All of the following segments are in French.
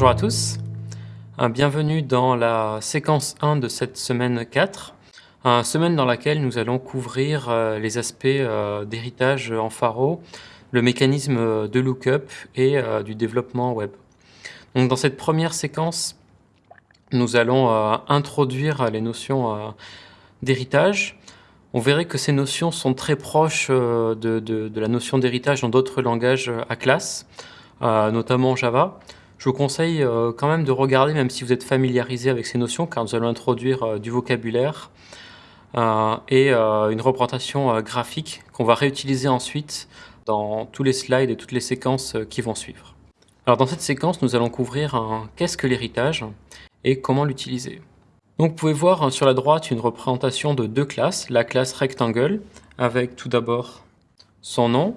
Bonjour à tous, bienvenue dans la séquence 1 de cette semaine 4, une semaine dans laquelle nous allons couvrir euh, les aspects euh, d'héritage en Faro, le mécanisme de lookup et euh, du développement web. Dans cette première séquence, nous allons introduire les notions d'héritage. On verrait que ces notions sont très proches de, de la notion d'héritage dans d'autres langages à classe, notamment Java. Je vous conseille euh, quand même de regarder, même si vous êtes familiarisé avec ces notions, car nous allons introduire euh, du vocabulaire euh, et une représentation graphique qu'on va réutiliser ensuite dans tous les slides et toutes les séquences qui vont suivre. Alors dans cette séquence, nous allons couvrir qu'est-ce que l'héritage? et comment l'utiliser. Donc vous pouvez voir sur la droite une représentation de deux classes, la classe rectangle avec tout d'abord son nom,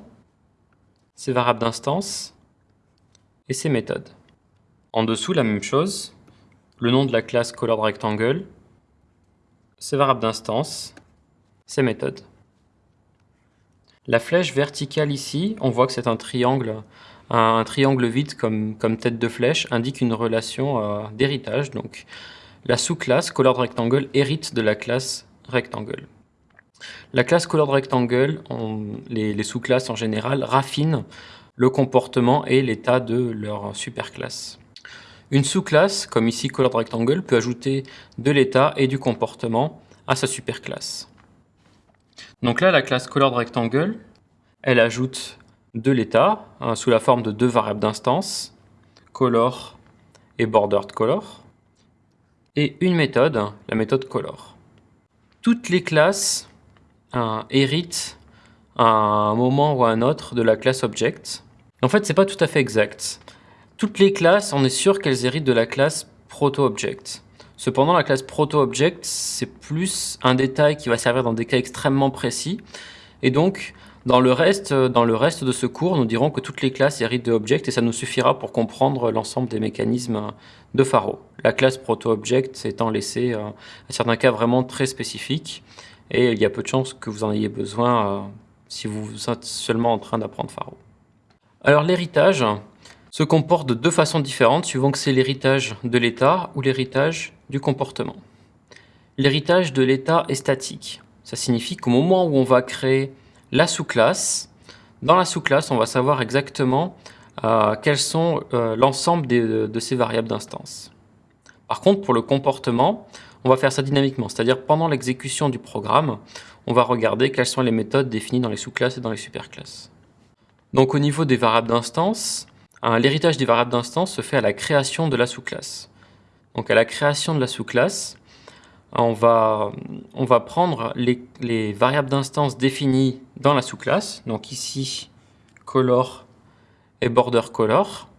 ses variables d'instance et ses méthodes. En dessous, la même chose, le nom de la classe ColoredRectangle, ses variables d'instance, ses méthodes. La flèche verticale ici, on voit que c'est un triangle, un, triangle vide comme, tête de flèche, indique une relation euh, d'héritage. Donc, la sous-classe ColoredRectangle hérite de la classe Rectangle. La classe ColoredRectangle, les, les sous-classes en général, raffinent le comportement et l'état de leur superclasse. Une sous-classe, comme ici Colored Rectangle, peut ajouter de l'état et du comportement à sa superclasse. Donc là, la classe Colored Rectangle, elle ajoute de l'état hein, sous la forme de deux variables d'instance, color et bordered color, et une méthode, la méthode color. Toutes les classes hein, héritent à un moment ou à un autre de la classe object. En fait, c'est pas tout à fait exact. Toutes les classes, on est sûr qu'elles héritent de la classe proto-object. Cependant, la classe proto-object, c'est plus un détail qui va servir dans des cas extrêmement précis. Et donc, dans le reste, reste de ce cours, nous dirons que toutes les classes héritent de object et ça nous suffira pour comprendre l'ensemble des mécanismes de Faro. La classe proto-object étant laissée euh, à certains cas vraiment très spécifiques et il y a peu de chances que vous en ayez besoin euh, si vous êtes seulement en train d'apprendre Faro. Alors l'héritage, se comporte de deux façons différentes suivant que c'est l'héritage de l'état ou l'héritage du comportement. L'héritage de l'état est statique. Ça signifie qu'au moment où on va créer la sous-classe, dans la sous-classe, on va savoir exactement euh, quels sont euh, l'ensemble de, ces variables d'instance. Par contre, pour le comportement, on va faire ça dynamiquement, c'est-à-dire pendant l'exécution du programme, on va regarder quelles sont les méthodes définies dans les sous-classes et dans les superclasses. Donc au niveau des variables d'instance, L'héritage des variables d'instance se fait à la création de la sous-classe. Donc à la création de la sous-classe, on va, prendre les, variables d'instance définies dans la sous-classe, donc ici color et border color,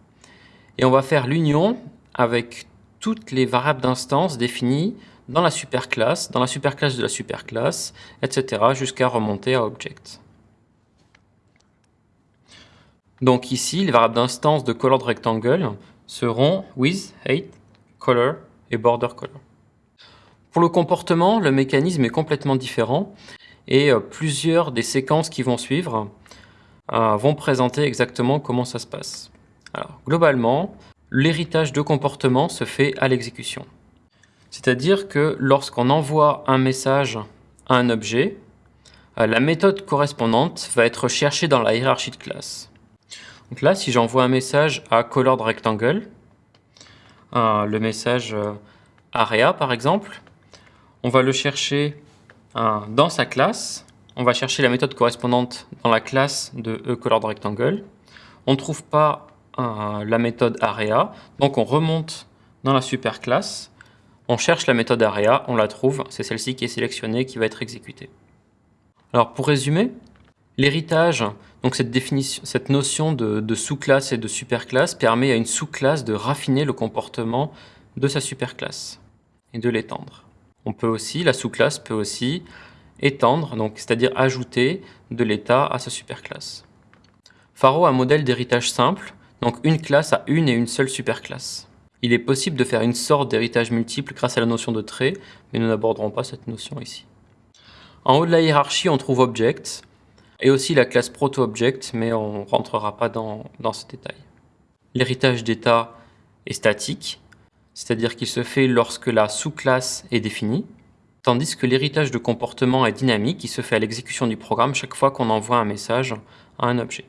et on va faire l'union avec toutes les variables d'instance définies dans la superclasse, dans la superclasse de la superclasse, etc. jusqu'à remonter à object. Donc ici, les variables d'instance de colored rectangle seront with, height, color et border color. Pour le comportement, le mécanisme est complètement différent et euh, plusieurs des séquences qui vont suivre euh, vont présenter exactement comment ça se passe. Alors, globalement, l'héritage de comportement se fait à l'exécution. C'est-à-dire que lorsqu'on envoie un message à un objet, euh, la méthode correspondante va être cherchée dans la hiérarchie de classe. Donc là, si j'envoie un message à colored rectangle, euh, le message euh, area par exemple, on va le chercher euh, dans sa classe. On va chercher la méthode correspondante dans la classe de eColoredRectangle. On ne trouve pas la méthode area, donc on remonte dans la superclasse. On cherche la méthode area, on la trouve, c'est celle-ci qui est sélectionnée, qui va être exécutée. Alors pour résumer, L'héritage, donc cette, notion de, sous-classe et de superclasse permet à une sous-classe de raffiner le comportement de sa superclasse et de l'étendre. On peut aussi, la sous-classe peut aussi étendre, c'est-à-dire ajouter de l'état à sa superclasse. Faro a un modèle d'héritage simple, donc une classe a une et une seule superclasse. Il est possible de faire une sorte d'héritage multiple grâce à la notion de trait, mais nous n'aborderons pas cette notion ici. En haut de la hiérarchie, on trouve Object, et aussi la classe proto-object, mais on ne rentrera pas dans, ce détail. L'héritage d'état est statique, c'est-à-dire qu'il se fait lorsque la sous-classe est définie, tandis que l'héritage de comportement est dynamique, il se fait à l'exécution du programme chaque fois qu'on envoie un message à un objet.